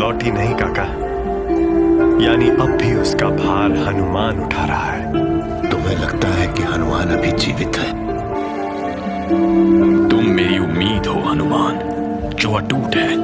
लौटी नहीं काका। यानी अब भी उसका भार हनुमान उठा रहा है। तुम्हें लगता है कि हनुमान अभी जीवित है? तुम मेरी उम्मीद हो हनुमान जो अटूट है।